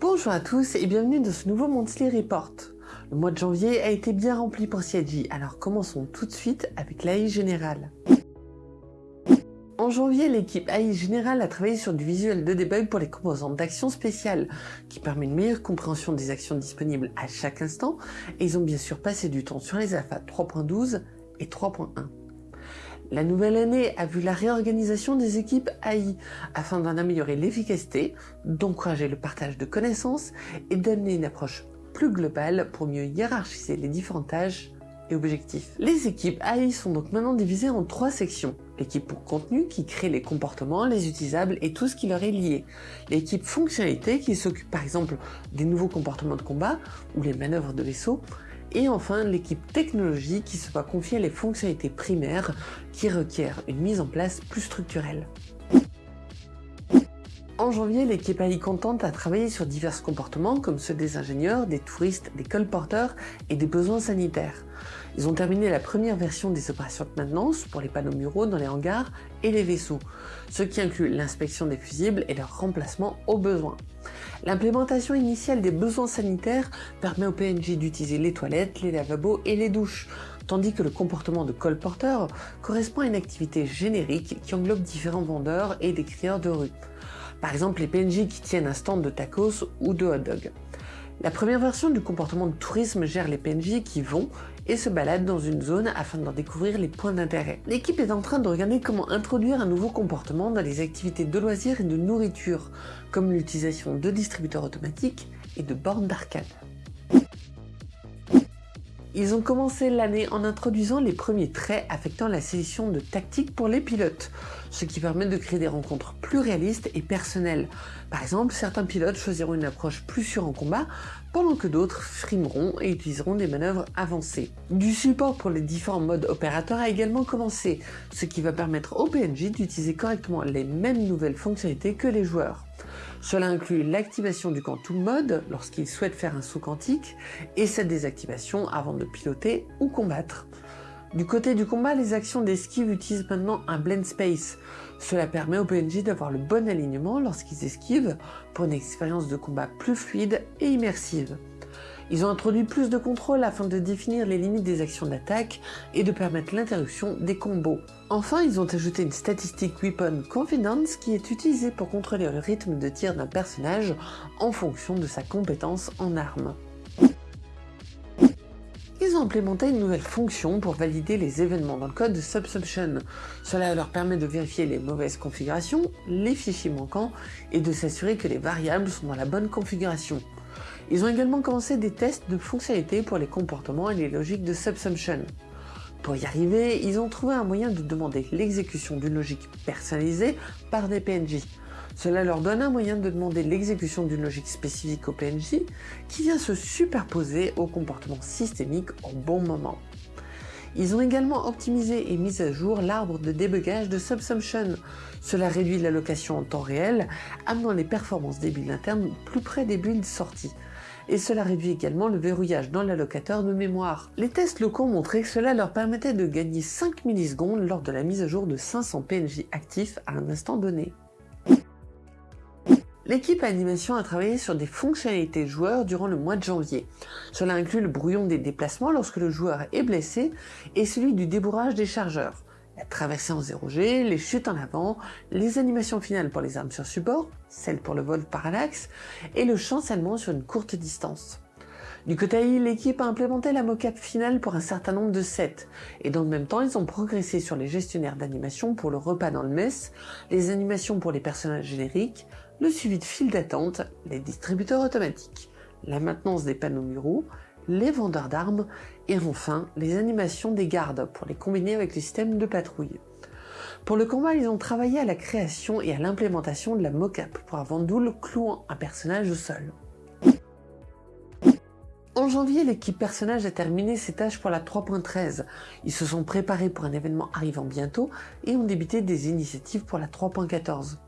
Bonjour à tous et bienvenue dans ce nouveau Monthly Report. Le mois de janvier a été bien rempli pour CIG, alors commençons tout de suite avec l'AI générale. En janvier, l'équipe AI Générale a travaillé sur du visuel de debug pour les composantes d'action spéciale, qui permet une meilleure compréhension des actions disponibles à chaque instant, et ils ont bien sûr passé du temps sur les alphas 3.12 et 3.1. La nouvelle année a vu la réorganisation des équipes AI afin d'en améliorer l'efficacité, d'encourager le partage de connaissances et d'amener une approche plus globale pour mieux hiérarchiser les différentes tâches et objectifs. Les équipes AI sont donc maintenant divisées en trois sections. L'équipe pour contenu qui crée les comportements, les utilisables et tout ce qui leur est lié. L'équipe fonctionnalité qui s'occupe par exemple des nouveaux comportements de combat ou les manœuvres de vaisseau et enfin l'équipe technologie qui se va confier les fonctionnalités primaires qui requièrent une mise en place plus structurelle. En janvier, l'équipe AI Contente a travaillé sur divers comportements comme ceux des ingénieurs, des touristes, des colporteurs et des besoins sanitaires. Ils ont terminé la première version des opérations de maintenance pour les panneaux muraux dans les hangars et les vaisseaux, ce qui inclut l'inspection des fusibles et leur remplacement au besoin. L'implémentation initiale des besoins sanitaires permet au PNJ d'utiliser les toilettes, les lavabos et les douches, tandis que le comportement de colporteur correspond à une activité générique qui englobe différents vendeurs et des crieurs de rue. Par exemple les PNJ qui tiennent un stand de tacos ou de hot dog. La première version du comportement de tourisme gère les PNJ qui vont et se baladent dans une zone afin d'en découvrir les points d'intérêt. L'équipe est en train de regarder comment introduire un nouveau comportement dans les activités de loisirs et de nourriture, comme l'utilisation de distributeurs automatiques et de bornes d'arcade. Ils ont commencé l'année en introduisant les premiers traits affectant la sélection de tactiques pour les pilotes, ce qui permet de créer des rencontres plus réalistes et personnelles. Par exemple, certains pilotes choisiront une approche plus sûre en combat, pendant que d'autres frimeront et utiliseront des manœuvres avancées. Du support pour les différents modes opérateurs a également commencé, ce qui va permettre au PNJ d'utiliser correctement les mêmes nouvelles fonctionnalités que les joueurs. Cela inclut l'activation du Quantum Mode lorsqu'il souhaite faire un saut quantique et cette désactivation avant de piloter ou combattre. Du côté du combat, les actions d'esquive utilisent maintenant un blend space. Cela permet aux PNJ d'avoir le bon alignement lorsqu'ils esquivent pour une expérience de combat plus fluide et immersive. Ils ont introduit plus de contrôle afin de définir les limites des actions d'attaque et de permettre l'interruption des combos. Enfin, ils ont ajouté une statistique Weapon Confidence qui est utilisée pour contrôler le rythme de tir d'un personnage en fonction de sa compétence en armes. Ils ont implémenté une nouvelle fonction pour valider les événements dans le code de Subsumption. Cela leur permet de vérifier les mauvaises configurations, les fichiers manquants et de s'assurer que les variables sont dans la bonne configuration. Ils ont également commencé des tests de fonctionnalités pour les comportements et les logiques de Subsumption. Pour y arriver, ils ont trouvé un moyen de demander l'exécution d'une logique personnalisée par des PNJ. Cela leur donne un moyen de demander l'exécution d'une logique spécifique au PNJ qui vient se superposer au comportement systémique au bon moment. Ils ont également optimisé et mis à jour l'arbre de débugage de Subsumption. Cela réduit l'allocation en temps réel, amenant les performances des builds internes plus près des builds sorties et cela réduit également le verrouillage dans l'allocateur de mémoire. Les tests locaux ont montré que cela leur permettait de gagner 5 millisecondes lors de la mise à jour de 500 PNJ actifs à un instant donné. L'équipe animation a travaillé sur des fonctionnalités joueurs durant le mois de janvier. Cela inclut le brouillon des déplacements lorsque le joueur est blessé et celui du débourrage des chargeurs la traversée en 0G, les chutes en avant, les animations finales pour les armes sur support, celles pour le vol parallaxe, et le chancellement sur une courte distance. Du côté AI, l'équipe a implémenté la mocap finale pour un certain nombre de sets, et dans le même temps, ils ont progressé sur les gestionnaires d'animation pour le repas dans le mess, les animations pour les personnages génériques, le suivi de file d'attente, les distributeurs automatiques, la maintenance des panneaux muraux, les vendeurs d'armes et enfin les animations des gardes pour les combiner avec le système de patrouille. Pour le combat, ils ont travaillé à la création et à l'implémentation de la mocap pour un Vandoul clouant un personnage au sol. En janvier, l'équipe personnage a terminé ses tâches pour la 3.13. Ils se sont préparés pour un événement arrivant bientôt et ont débuté des initiatives pour la 3.14.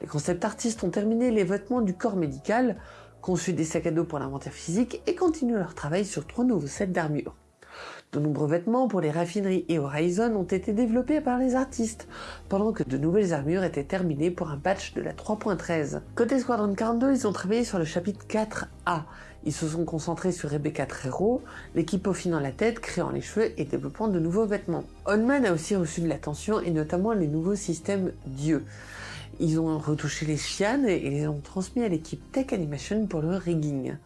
Les concept artistes ont terminé les vêtements du corps médical, conçu des sacs à dos pour l'inventaire physique et continuent leur travail sur trois nouveaux sets d'armure. De nombreux vêtements pour les raffineries et Horizon ont été développés par les artistes, pendant que de nouvelles armures étaient terminées pour un patch de la 3.13. Côté Squadron 42, ils ont travaillé sur le chapitre 4A. Ils se sont concentrés sur Rebecca Trero, l'équipe peaufinant la tête, créant les cheveux et développant de nouveaux vêtements. Onman a aussi reçu de l'attention et notamment les nouveaux systèmes Dieu. Ils ont retouché les chianes et les ont transmis à l'équipe Tech Animation pour le rigging.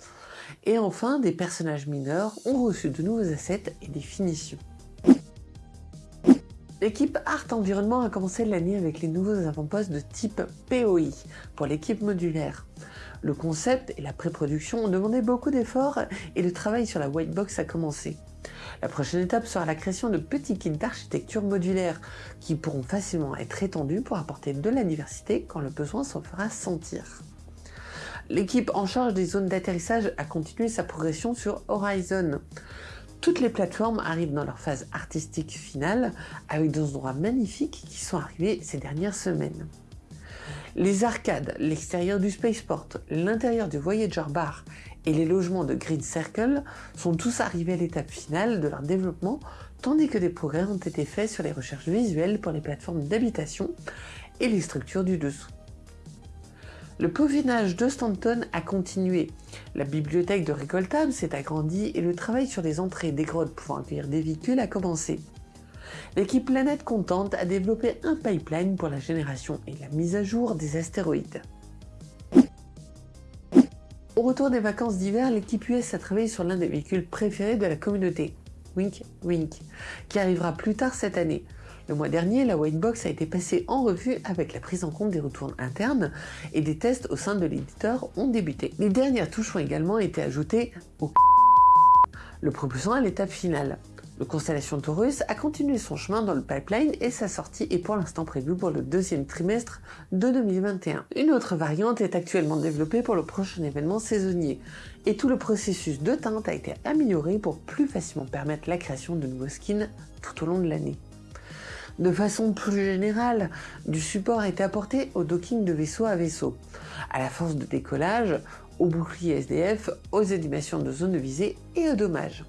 Et enfin, des personnages mineurs ont reçu de nouveaux assets et des finitions. L'équipe Art Environnement a commencé l'année avec les nouveaux avant-postes de type POI pour l'équipe modulaire. Le concept et la pré-production ont demandé beaucoup d'efforts et le travail sur la white box a commencé. La prochaine étape sera la création de petits kits d'architecture modulaire qui pourront facilement être étendus pour apporter de la diversité quand le besoin s'en fera sentir. L'équipe en charge des zones d'atterrissage a continué sa progression sur Horizon. Toutes les plateformes arrivent dans leur phase artistique finale avec des endroits magnifiques qui sont arrivés ces dernières semaines. Les arcades, l'extérieur du Spaceport, l'intérieur du Voyager Bar et les logements de Green Circle sont tous arrivés à l'étape finale de leur développement, tandis que des progrès ont été faits sur les recherches visuelles pour les plateformes d'habitation et les structures du dessous. Le peaufinage de Stanton a continué. La bibliothèque de récoltables s'est agrandie et le travail sur les entrées des grottes pouvant accueillir des véhicules a commencé. L'équipe Planète Contente a développé un pipeline pour la génération et la mise à jour des astéroïdes. Au retour des vacances d'hiver, l'équipe US a travaillé sur l'un des véhicules préférés de la communauté, Wink Wink, qui arrivera plus tard cette année. Le mois dernier, la Whitebox a été passée en revue avec la prise en compte des retours internes et des tests au sein de l'éditeur ont débuté. Les dernières touches ont également été ajoutées au le propulsant à l'étape finale. Le Constellation Taurus a continué son chemin dans le pipeline et sa sortie est pour l'instant prévue pour le deuxième trimestre de 2021. Une autre variante est actuellement développée pour le prochain événement saisonnier et tout le processus de teinte a été amélioré pour plus facilement permettre la création de nouveaux skins tout au long de l'année. De façon plus générale, du support a été apporté au docking de vaisseau à vaisseau, à la force de décollage, au bouclier SDF, aux animations de zone de visée et aux dommages.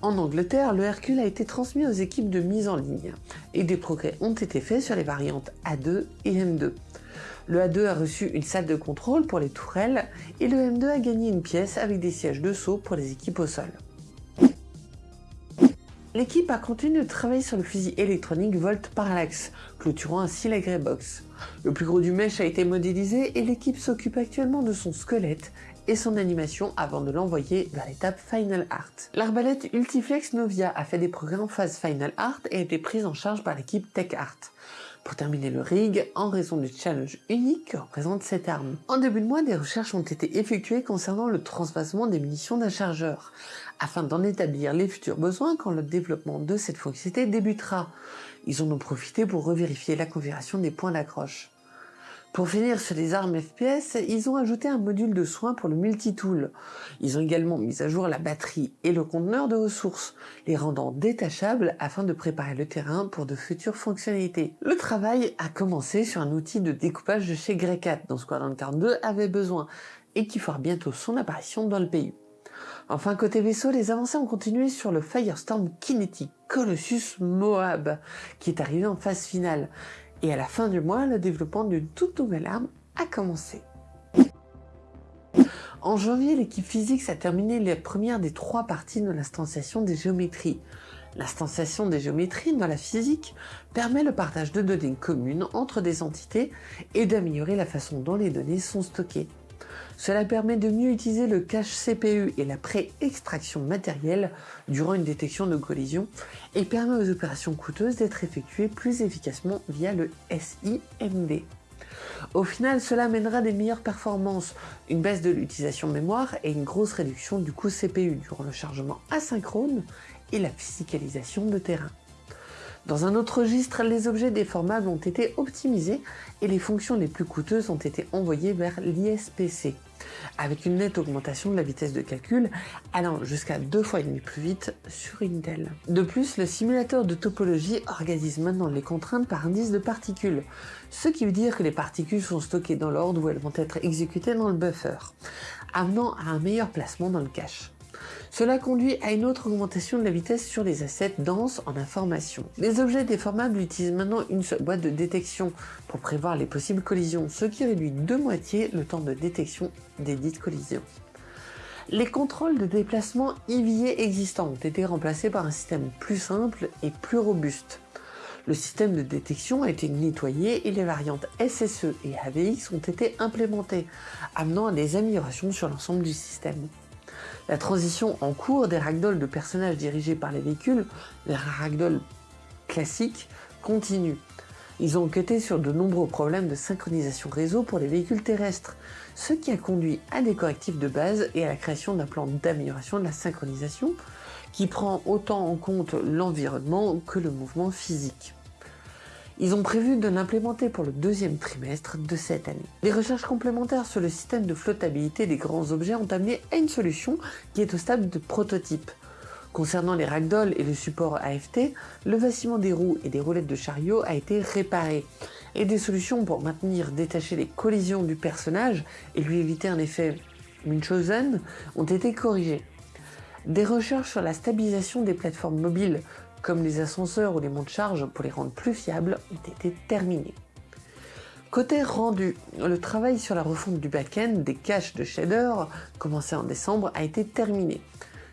En Angleterre, le Hercule a été transmis aux équipes de mise en ligne et des progrès ont été faits sur les variantes A2 et M2. Le A2 a reçu une salle de contrôle pour les tourelles et le M2 a gagné une pièce avec des sièges de saut pour les équipes au sol. L'équipe a continué de travailler sur le fusil électronique Volt Parallax, clôturant ainsi la Greybox. Le plus gros du mesh a été modélisé et l'équipe s'occupe actuellement de son squelette et son animation avant de l'envoyer vers l'étape Final Art. L'arbalète Ultiflex Novia a fait des progrès en phase Final Art et a été prise en charge par l'équipe Tech Art pour terminer le rig en raison du challenge unique que représente cette arme. En début de mois, des recherches ont été effectuées concernant le transvasement des munitions d'un chargeur, afin d'en établir les futurs besoins quand le développement de cette fonctionnalité débutera. Ils en ont profité pour revérifier la configuration des points d'accroche. Pour finir sur les armes FPS, ils ont ajouté un module de soin pour le multitool. Ils ont également mis à jour la batterie et le conteneur de ressources, les rendant détachables afin de préparer le terrain pour de futures fonctionnalités. Le travail a commencé sur un outil de découpage de chez Greycat dont Squadron 42 avait besoin et qui fera bientôt son apparition dans le pays. Enfin, côté vaisseau, les avancées ont continué sur le Firestorm Kinetic Colossus Moab, qui est arrivé en phase finale. Et à la fin du mois, le développement d'une toute nouvelle arme a commencé. En janvier, l'équipe Physics a terminé la première des trois parties de l'instanciation des géométries. L'instanciation des géométries dans la physique permet le partage de données communes entre des entités et d'améliorer la façon dont les données sont stockées. Cela permet de mieux utiliser le cache CPU et la pré-extraction matérielle durant une détection de collision et permet aux opérations coûteuses d'être effectuées plus efficacement via le SIMD. Au final, cela mènera des meilleures performances, une baisse de l'utilisation mémoire et une grosse réduction du coût CPU durant le chargement asynchrone et la physicalisation de terrain. Dans un autre registre, les objets déformables ont été optimisés et les fonctions les plus coûteuses ont été envoyées vers l'ISPC, avec une nette augmentation de la vitesse de calcul allant jusqu'à deux fois et demi plus vite sur Intel. De plus, le simulateur de topologie organise maintenant les contraintes par indice de particules, ce qui veut dire que les particules sont stockées dans l'ordre où elles vont être exécutées dans le buffer, amenant à un meilleur placement dans le cache. Cela conduit à une autre augmentation de la vitesse sur les assets denses en information. Les objets déformables utilisent maintenant une seule boîte de détection pour prévoir les possibles collisions, ce qui réduit de moitié le temps de détection des dites collisions. Les contrôles de déplacement IVA existants ont été remplacés par un système plus simple et plus robuste. Le système de détection a été nettoyé et les variantes SSE et AVX ont été implémentées, amenant à des améliorations sur l'ensemble du système. La transition en cours des ragdolls de personnages dirigés par les véhicules, les ragdolls classiques, continue. Ils ont enquêté sur de nombreux problèmes de synchronisation réseau pour les véhicules terrestres, ce qui a conduit à des correctifs de base et à la création d'un plan d'amélioration de la synchronisation qui prend autant en compte l'environnement que le mouvement physique. Ils ont prévu de l'implémenter pour le deuxième trimestre de cette année. Les recherches complémentaires sur le système de flottabilité des grands objets ont amené à une solution qui est au stade de prototype. Concernant les ragdolls et le support AFT, le vacillement des roues et des roulettes de chariot a été réparé, et des solutions pour maintenir détacher les collisions du personnage et lui éviter un effet Munchausen ont été corrigées. Des recherches sur la stabilisation des plateformes mobiles comme les ascenseurs ou les monts de charge pour les rendre plus fiables, ont été terminés. Côté rendu, le travail sur la refonte du back-end des caches de shader, commencé en décembre, a été terminé,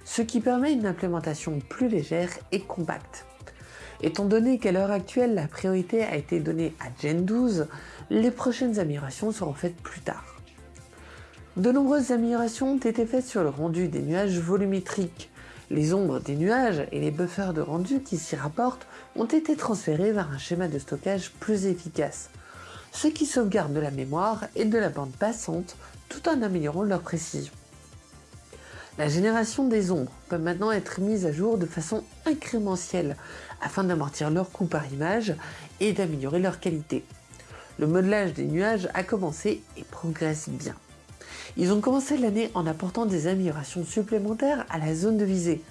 ce qui permet une implémentation plus légère et compacte. Étant donné qu'à l'heure actuelle la priorité a été donnée à Gen 12, les prochaines améliorations seront faites plus tard. De nombreuses améliorations ont été faites sur le rendu des nuages volumétriques, les ombres des nuages et les buffers de rendu qui s'y rapportent ont été transférés vers un schéma de stockage plus efficace, ce qui sauvegarde de la mémoire et de la bande passante tout en améliorant leur précision. La génération des ombres peut maintenant être mise à jour de façon incrémentielle afin d'amortir leur coût par image et d'améliorer leur qualité. Le modelage des nuages a commencé et progresse bien. Ils ont commencé l'année en apportant des améliorations supplémentaires à la zone de visée.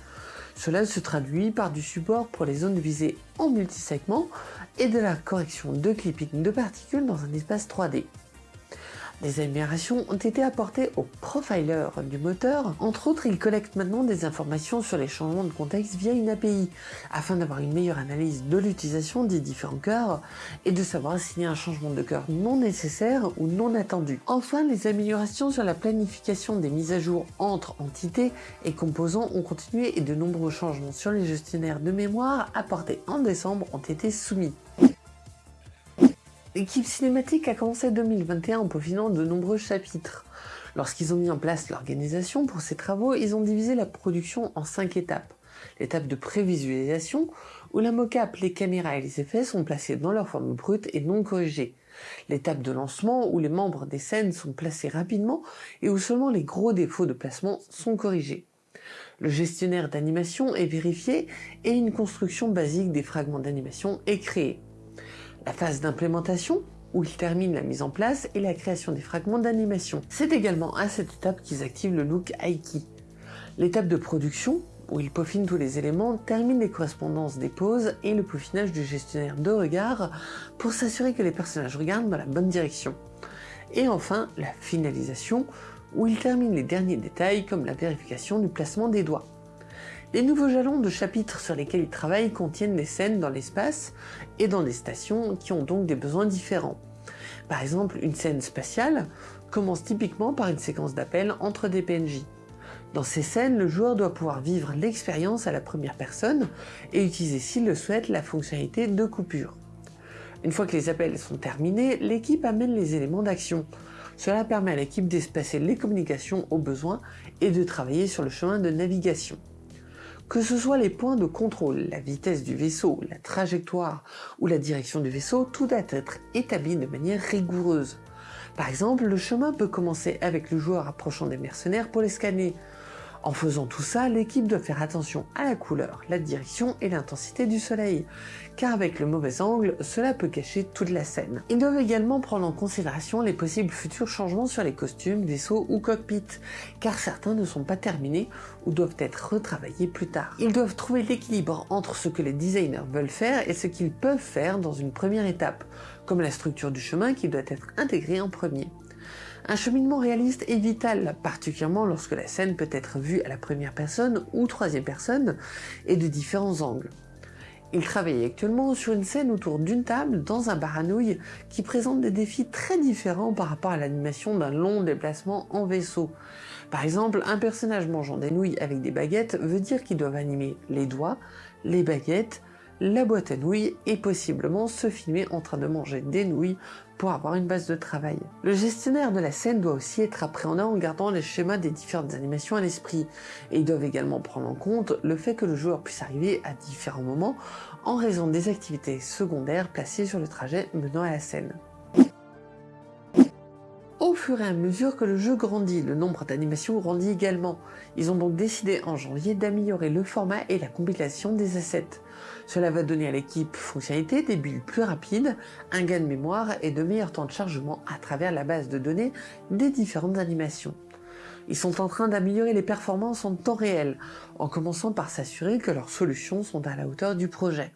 Cela se traduit par du support pour les zones de visée en multisegments et de la correction de clipping de particules dans un espace 3D. Des améliorations ont été apportées au profiler du moteur. Entre autres, il collecte maintenant des informations sur les changements de contexte via une API, afin d'avoir une meilleure analyse de l'utilisation des différents cœurs et de savoir s'il y a un changement de cœur non nécessaire ou non attendu. Enfin, les améliorations sur la planification des mises à jour entre entités et composants ont continué et de nombreux changements sur les gestionnaires de mémoire apportés en décembre ont été soumis. L'équipe cinématique a commencé 2021 en peaufinant de nombreux chapitres. Lorsqu'ils ont mis en place l'organisation pour ces travaux, ils ont divisé la production en cinq étapes. L'étape de prévisualisation, où la mocap, les caméras et les effets sont placés dans leur forme brute et non corrigée. L'étape de lancement, où les membres des scènes sont placés rapidement et où seulement les gros défauts de placement sont corrigés. Le gestionnaire d'animation est vérifié et une construction basique des fragments d'animation est créée la phase d'implémentation, où ils terminent la mise en place et la création des fragments d'animation. C'est également à cette étape qu'ils activent le look Aiki. L'étape de production, où ils peaufinent tous les éléments, termine les correspondances des poses et le peaufinage du gestionnaire de regard pour s'assurer que les personnages regardent dans la bonne direction. Et enfin, la finalisation, où ils terminent les derniers détails comme la vérification du placement des doigts. Les nouveaux jalons de chapitres sur lesquels ils travaillent contiennent des scènes dans l'espace et dans des stations qui ont donc des besoins différents. Par exemple, une scène spatiale commence typiquement par une séquence d'appels entre des PNJ. Dans ces scènes, le joueur doit pouvoir vivre l'expérience à la première personne et utiliser s'il le souhaite la fonctionnalité de coupure. Une fois que les appels sont terminés, l'équipe amène les éléments d'action. Cela permet à l'équipe d'espacer les communications au besoin et de travailler sur le chemin de navigation. Que ce soit les points de contrôle, la vitesse du vaisseau, la trajectoire ou la direction du vaisseau, tout doit être établi de manière rigoureuse. Par exemple, le chemin peut commencer avec le joueur approchant des mercenaires pour les scanner, en faisant tout ça, l'équipe doit faire attention à la couleur, la direction et l'intensité du soleil, car avec le mauvais angle, cela peut cacher toute la scène. Ils doivent également prendre en considération les possibles futurs changements sur les costumes, vaisseaux ou cockpits, car certains ne sont pas terminés ou doivent être retravaillés plus tard. Ils doivent trouver l'équilibre entre ce que les designers veulent faire et ce qu'ils peuvent faire dans une première étape, comme la structure du chemin qui doit être intégrée en premier. Un cheminement réaliste est vital, particulièrement lorsque la scène peut être vue à la première personne ou troisième personne et de différents angles. Il travaille actuellement sur une scène autour d'une table dans un bar à nouilles qui présente des défis très différents par rapport à l'animation d'un long déplacement en vaisseau. Par exemple, un personnage mangeant des nouilles avec des baguettes veut dire qu'ils doivent animer les doigts, les baguettes, la boîte à nouilles et possiblement se filmer en train de manger des nouilles pour avoir une base de travail. Le gestionnaire de la scène doit aussi être appréhendé en gardant les schémas des différentes animations à l'esprit et ils doivent également prendre en compte le fait que le joueur puisse arriver à différents moments en raison des activités secondaires placées sur le trajet menant à la scène. Au fur et à mesure que le jeu grandit, le nombre d'animations grandit également. Ils ont donc décidé en janvier d'améliorer le format et la compilation des assets. Cela va donner à l'équipe fonctionnalité des builds plus rapides, un gain de mémoire et de meilleurs temps de chargement à travers la base de données des différentes animations. Ils sont en train d'améliorer les performances en temps réel, en commençant par s'assurer que leurs solutions sont à la hauteur du projet.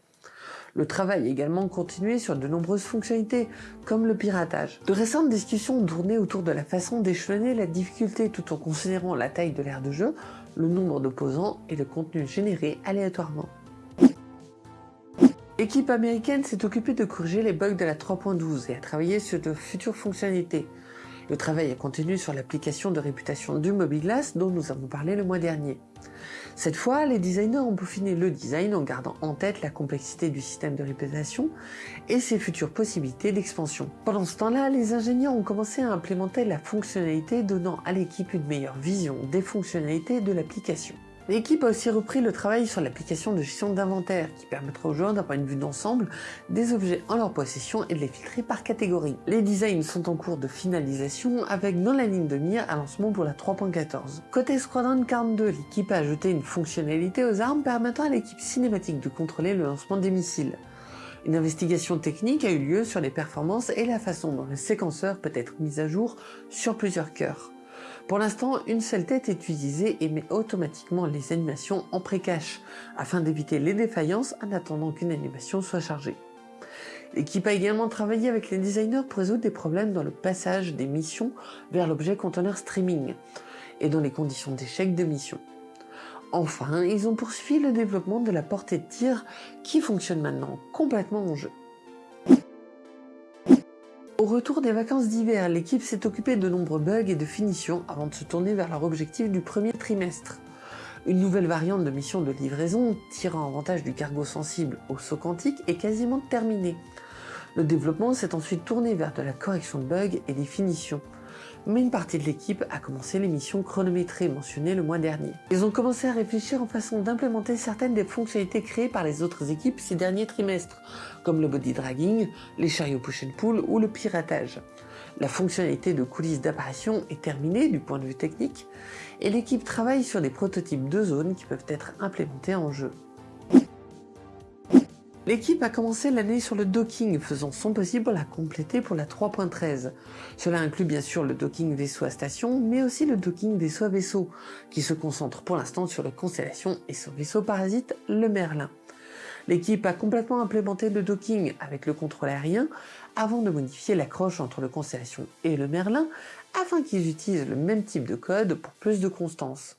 Le travail a également continué sur de nombreuses fonctionnalités, comme le piratage. De récentes discussions tournaient autour de la façon d'échelonner la difficulté tout en considérant la taille de l'aire de jeu, le nombre d'opposants et le contenu généré aléatoirement. L'équipe américaine s'est occupée de corriger les bugs de la 3.12 et a travaillé sur de futures fonctionnalités. Le travail a continué sur l'application de réputation du Mobiglass dont nous avons parlé le mois dernier. Cette fois, les designers ont peaufiné le design en gardant en tête la complexité du système de réputation et ses futures possibilités d'expansion. Pendant ce temps-là, les ingénieurs ont commencé à implémenter la fonctionnalité donnant à l'équipe une meilleure vision des fonctionnalités de l'application. L'équipe a aussi repris le travail sur l'application de gestion d'inventaire qui permettra aux joueurs d'avoir une vue d'ensemble des objets en leur possession et de les filtrer par catégorie. Les designs sont en cours de finalisation avec dans la ligne de mire un lancement pour la 3.14. Côté Squadron 42, l'équipe a ajouté une fonctionnalité aux armes permettant à l'équipe cinématique de contrôler le lancement des missiles. Une investigation technique a eu lieu sur les performances et la façon dont le séquenceur peut être mis à jour sur plusieurs cœurs. Pour l'instant, une seule tête est utilisée et met automatiquement les animations en pré-cache, afin d'éviter les défaillances en attendant qu'une animation soit chargée. L'équipe a également travaillé avec les designers pour résoudre des problèmes dans le passage des missions vers l'objet conteneur streaming et dans les conditions d'échec de mission. Enfin, ils ont poursuivi le développement de la portée de tir qui fonctionne maintenant complètement en jeu. Au retour des vacances d'hiver, l'équipe s'est occupée de nombreux bugs et de finitions avant de se tourner vers leur objectif du premier trimestre. Une nouvelle variante de mission de livraison tirant avantage du cargo sensible au saut quantique est quasiment terminée. Le développement s'est ensuite tourné vers de la correction de bugs et des finitions mais une partie de l'équipe a commencé les missions chronométrées mentionnées le mois dernier. Ils ont commencé à réfléchir en façon d'implémenter certaines des fonctionnalités créées par les autres équipes ces derniers trimestres, comme le body dragging, les chariots push and pull ou le piratage. La fonctionnalité de coulisses d'apparition est terminée du point de vue technique, et l'équipe travaille sur des prototypes de zones qui peuvent être implémentés en jeu. L'équipe a commencé l'année sur le docking, faisant son possible pour la compléter pour la 3.13. Cela inclut bien sûr le docking vaisseau à station, mais aussi le docking vaisseau à vaisseau, qui se concentre pour l'instant sur la Constellation et son vaisseau parasite, le Merlin. L'équipe a complètement implémenté le docking avec le contrôle aérien avant de modifier l'accroche entre le Constellation et le Merlin afin qu'ils utilisent le même type de code pour plus de constance.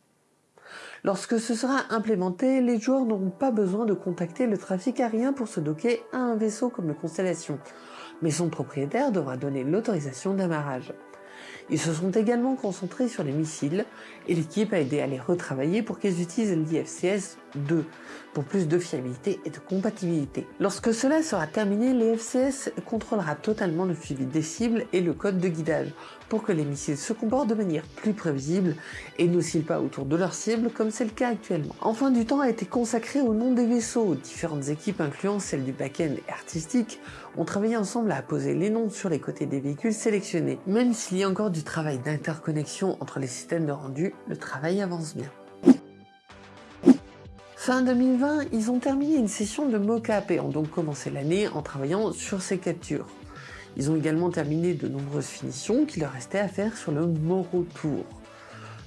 Lorsque ce sera implémenté, les joueurs n'auront pas besoin de contacter le trafic aérien pour se docker à un vaisseau comme le Constellation, mais son propriétaire devra donner l'autorisation d'amarrage. Ils se sont également concentrés sur les missiles et l'équipe a aidé à les retravailler pour qu'ils utilisent l'IFCS 2 pour plus de fiabilité et de compatibilité. Lorsque cela sera terminé, l'IFCS contrôlera totalement le suivi des cibles et le code de guidage pour que les missiles se comportent de manière plus prévisible et n'oscillent pas autour de leur cible comme c'est le cas actuellement. Enfin, du temps a été consacré au nom des vaisseaux. Différentes équipes, incluant celle du back-end artistique, ont travaillé ensemble à poser les noms sur les côtés des véhicules sélectionnés. Même s'il y a encore du travail d'interconnexion entre les systèmes de rendu, le travail avance bien. Fin 2020, ils ont terminé une session de mocap et ont donc commencé l'année en travaillant sur ces captures. Ils ont également terminé de nombreuses finitions qu'il leur restait à faire sur le Moro Tour.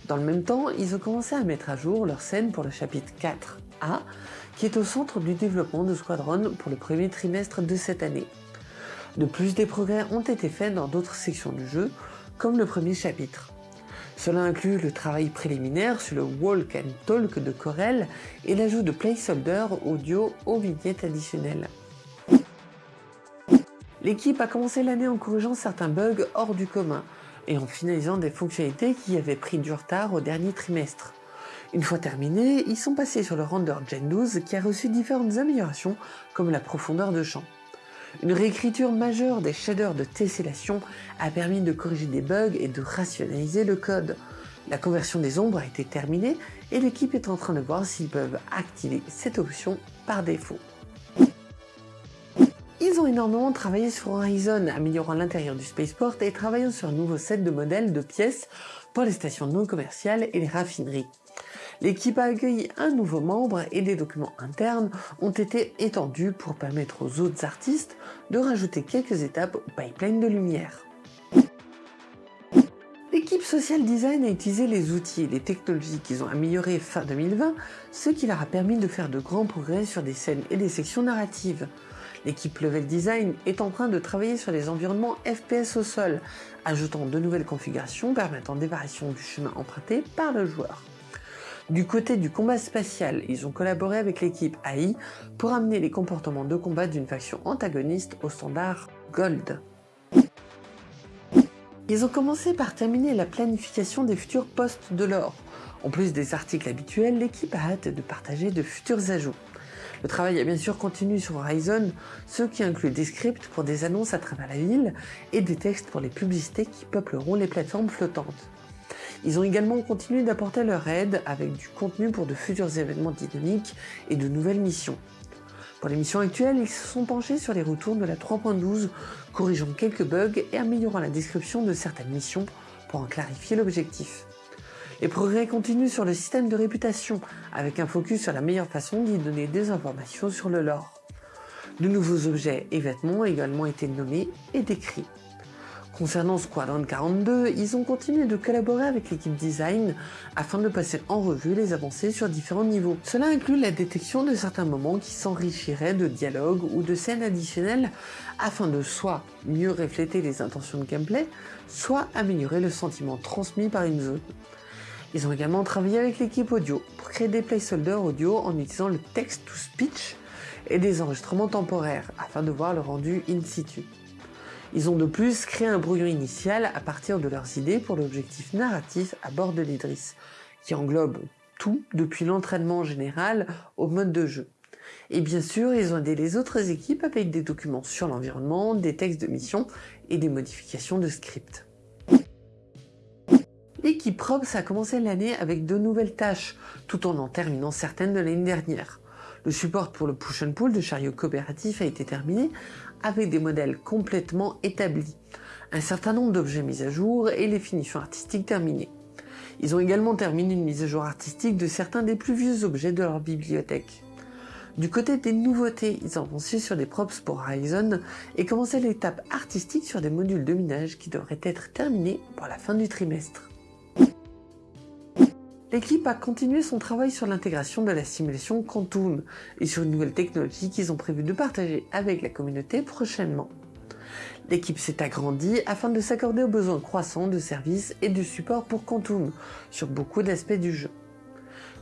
Dans le même temps, ils ont commencé à mettre à jour leur scène pour le chapitre 4A, qui est au centre du développement de Squadron pour le premier trimestre de cette année. De plus, des progrès ont été faits dans d'autres sections du jeu, comme le premier chapitre. Cela inclut le travail préliminaire sur le Walk and Talk de Corel et l'ajout de placeholder audio aux vignettes additionnelles. L'équipe a commencé l'année en corrigeant certains bugs hors du commun et en finalisant des fonctionnalités qui avaient pris du retard au dernier trimestre. Une fois terminés, ils sont passés sur le render Gen 12 qui a reçu différentes améliorations comme la profondeur de champ. Une réécriture majeure des shaders de tessellation a permis de corriger des bugs et de rationaliser le code. La conversion des ombres a été terminée et l'équipe est en train de voir s'ils peuvent activer cette option par défaut. Ils ont énormément travaillé sur Horizon, améliorant l'intérieur du spaceport et travaillant sur un nouveau set de modèles de pièces pour les stations non commerciales et les raffineries. L'équipe a accueilli un nouveau membre et des documents internes ont été étendus pour permettre aux autres artistes de rajouter quelques étapes au pipeline de lumière. L'équipe Social Design a utilisé les outils et les technologies qu'ils ont améliorés fin 2020, ce qui leur a permis de faire de grands progrès sur des scènes et des sections narratives. L'équipe Level Design est en train de travailler sur les environnements FPS au sol, ajoutant de nouvelles configurations permettant des variations du chemin emprunté par le joueur. Du côté du combat spatial, ils ont collaboré avec l'équipe AI pour amener les comportements de combat d'une faction antagoniste au standard Gold. Ils ont commencé par terminer la planification des futurs postes de l'or. En plus des articles habituels, l'équipe a hâte de partager de futurs ajouts. Le travail a bien sûr continué sur Horizon, ce qui inclut des scripts pour des annonces à travers la ville et des textes pour les publicités qui peupleront les plateformes flottantes. Ils ont également continué d'apporter leur aide avec du contenu pour de futurs événements dynamiques et de nouvelles missions. Pour les missions actuelles, ils se sont penchés sur les retours de la 3.12, corrigeant quelques bugs et améliorant la description de certaines missions pour en clarifier l'objectif. Les progrès continuent sur le système de réputation, avec un focus sur la meilleure façon d'y donner des informations sur le lore. De nouveaux objets et vêtements ont également été nommés et décrits. Concernant Squadron 42, ils ont continué de collaborer avec l'équipe design afin de passer en revue les avancées sur différents niveaux. Cela inclut la détection de certains moments qui s'enrichiraient de dialogues ou de scènes additionnelles afin de soit mieux refléter les intentions de gameplay, soit améliorer le sentiment transmis par une zone. Ils ont également travaillé avec l'équipe audio pour créer des placeholders audio en utilisant le text-to-speech et des enregistrements temporaires afin de voir le rendu in situ. Ils ont de plus créé un brouillon initial à partir de leurs idées pour l'objectif narratif à bord de l'Idris, qui englobe tout depuis l'entraînement général au mode de jeu. Et bien sûr, ils ont aidé les autres équipes avec des documents sur l'environnement, des textes de mission et des modifications de script. L'équipe Probs a commencé l'année avec de nouvelles tâches, tout en en terminant certaines de l'année dernière. Le support pour le push and pull de chariot coopératif a été terminé avec des modèles complètement établis, un certain nombre d'objets mis à jour et les finitions artistiques terminées. Ils ont également terminé une mise à jour artistique de certains des plus vieux objets de leur bibliothèque. Du côté des nouveautés, ils ont avancé sur des props pour Horizon et commencé l'étape artistique sur des modules de minage qui devraient être terminés pour la fin du trimestre. L'équipe a continué son travail sur l'intégration de la simulation Quantum et sur une nouvelle technologie qu'ils ont prévu de partager avec la communauté prochainement. L'équipe s'est agrandie afin de s'accorder aux besoins croissants de services et de support pour Quantum sur beaucoup d'aspects du jeu.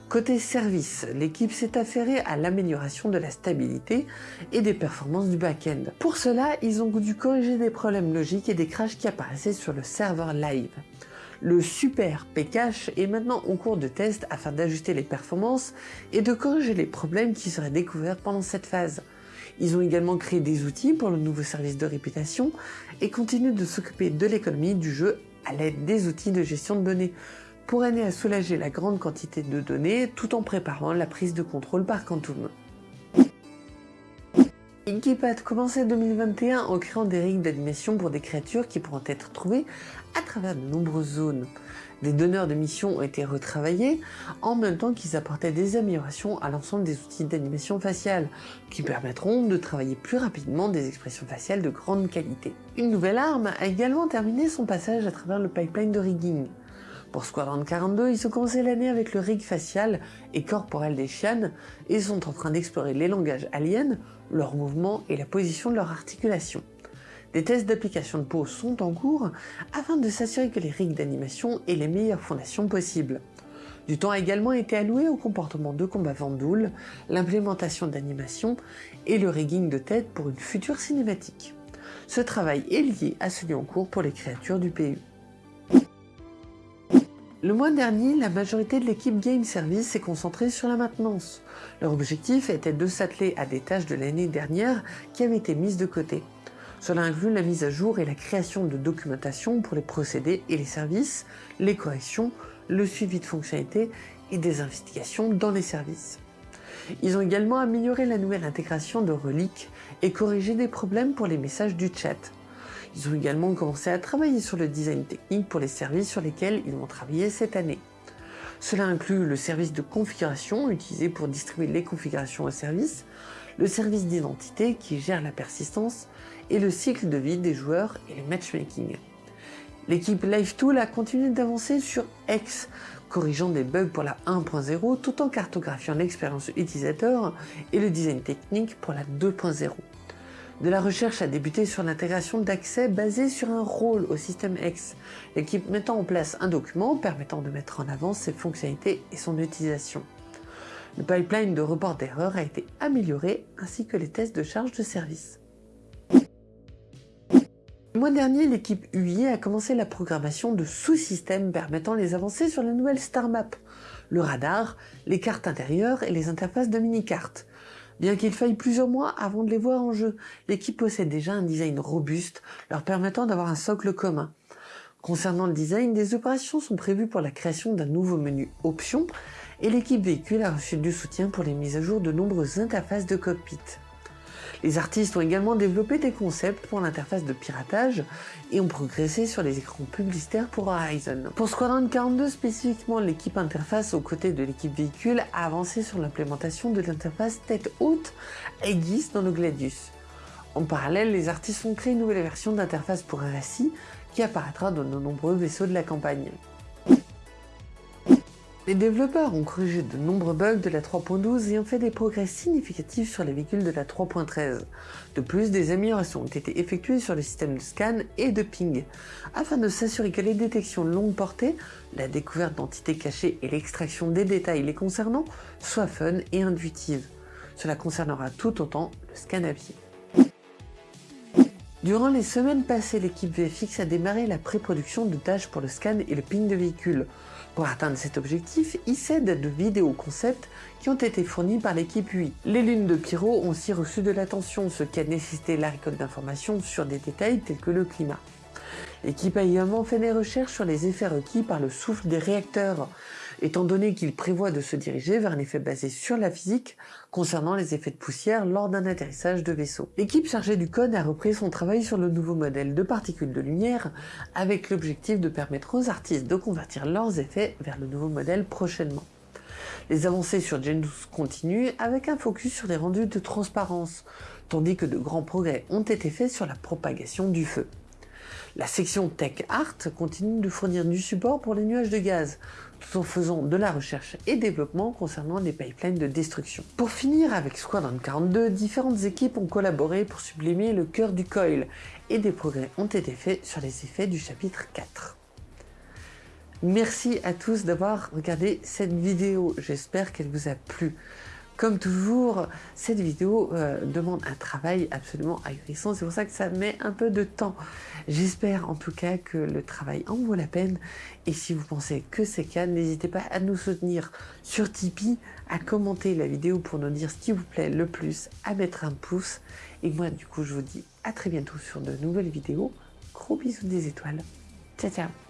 Côté service, l'équipe s'est affairée à l'amélioration de la stabilité et des performances du back-end. Pour cela, ils ont dû corriger des problèmes logiques et des crashs qui apparaissaient sur le serveur live. Le Super Pcache est maintenant en cours de test afin d'ajuster les performances et de corriger les problèmes qui seraient découverts pendant cette phase. Ils ont également créé des outils pour le nouveau service de réputation et continuent de s'occuper de l'économie du jeu à l'aide des outils de gestion de données pour aider à soulager la grande quantité de données tout en préparant la prise de contrôle par Quantum. Inky a commencé 2021 en créant des règles d'animation pour des créatures qui pourront être trouvées à travers de nombreuses zones. Des donneurs de missions ont été retravaillés en même temps qu'ils apportaient des améliorations à l'ensemble des outils d'animation faciale qui permettront de travailler plus rapidement des expressions faciales de grande qualité. Une nouvelle arme a également terminé son passage à travers le pipeline de rigging. Pour Squadron 42, ils ont commencé l'année avec le rig facial et corporel des chiennes et sont en train d'explorer les langages aliens, leurs mouvements et la position de leur articulation. Des tests d'application de pause sont en cours afin de s'assurer que les rigs d'animation aient les meilleures fondations possibles. Du temps a également été alloué au comportement de combat Vandoul, l'implémentation d'animation et le rigging de tête pour une future cinématique. Ce travail est lié à celui en cours pour les créatures du PU. Le mois dernier, la majorité de l'équipe Game Service s'est concentrée sur la maintenance. Leur objectif était de s'atteler à des tâches de l'année dernière qui avaient été mises de côté. Cela inclut la mise à jour et la création de documentation pour les procédés et les services, les corrections, le suivi de fonctionnalités et des investigations dans les services. Ils ont également amélioré la nouvelle intégration de reliques et corrigé des problèmes pour les messages du chat. Ils ont également commencé à travailler sur le design technique pour les services sur lesquels ils vont travailler cette année. Cela inclut le service de configuration utilisé pour distribuer les configurations au service, le service d'identité qui gère la persistance et le cycle de vie des joueurs et le matchmaking. L'équipe LiveTool a continué d'avancer sur X, corrigeant des bugs pour la 1.0 tout en cartographiant l'expérience utilisateur et le design technique pour la 2.0 de la recherche a débuté sur l'intégration d'accès basé sur un rôle au système X, l'équipe mettant en place un document permettant de mettre en avant ses fonctionnalités et son utilisation. Le pipeline de report d'erreurs a été amélioré ainsi que les tests de charge de service. Le mois dernier, l'équipe UI a commencé la programmation de sous-systèmes permettant les avancées sur la nouvelle Star Map, le radar, les cartes intérieures et les interfaces de mini-cartes. Bien qu'il faille plusieurs mois avant de les voir en jeu, l'équipe possède déjà un design robuste, leur permettant d'avoir un socle commun. Concernant le design, des opérations sont prévues pour la création d'un nouveau menu Options, et l'équipe véhicule a reçu du soutien pour les mises à jour de nombreuses interfaces de cockpit. Les artistes ont également développé des concepts pour l'interface de piratage et ont progressé sur les écrans publicitaires pour Horizon. Pour Squadron 42 spécifiquement, l'équipe interface aux côtés de l'équipe véhicule a avancé sur l'implémentation de l'interface tête haute Aegis dans le Gladius. En parallèle, les artistes ont créé une nouvelle version d'interface pour RSI qui apparaîtra dans de nombreux vaisseaux de la campagne. Les développeurs ont corrigé de nombreux bugs de la 3.12 et ont fait des progrès significatifs sur les véhicules de la 3.13. De plus, des améliorations ont été effectuées sur le système de scan et de ping, afin de s'assurer que les détections longue portée, la découverte d'entités cachées et l'extraction des détails les concernant soient fun et intuitives. Cela concernera tout autant le scan à pied. Durant les semaines passées, l'équipe VFX a démarré la pré-production de tâches pour le scan et le ping de véhicules. Pour atteindre cet objectif, il s'aide de vidéos concept qui ont été fournies par l'équipe UI. Les lunes de Pyro ont aussi reçu de l'attention, ce qui a nécessité la récolte d'informations sur des détails tels que le climat. L'équipe a également fait des recherches sur les effets requis par le souffle des réacteurs, étant donné qu'il prévoit de se diriger vers un effet basé sur la physique concernant les effets de poussière lors d'un atterrissage de vaisseau. L'équipe chargée du code a repris son travail sur le nouveau modèle de particules de lumière avec l'objectif de permettre aux artistes de convertir leurs effets vers le nouveau modèle prochainement. Les avancées sur Gen 12 continuent avec un focus sur les rendus de transparence, tandis que de grands progrès ont été faits sur la propagation du feu. La section Tech Art continue de fournir du support pour les nuages de gaz, tout en faisant de la recherche et développement concernant les pipelines de destruction. Pour finir avec Squadron 42, différentes équipes ont collaboré pour sublimer le cœur du coil, et des progrès ont été faits sur les effets du chapitre 4. Merci à tous d'avoir regardé cette vidéo, j'espère qu'elle vous a plu. Comme toujours, cette vidéo euh, demande un travail absolument ahurissant, c'est pour ça que ça met un peu de temps. J'espère en tout cas que le travail en vaut la peine, et si vous pensez que c'est le cas, n'hésitez pas à nous soutenir sur Tipeee, à commenter la vidéo pour nous dire ce qui vous plaît le plus, à mettre un pouce, et moi du coup je vous dis à très bientôt sur de nouvelles vidéos. Gros bisous des étoiles. Ciao ciao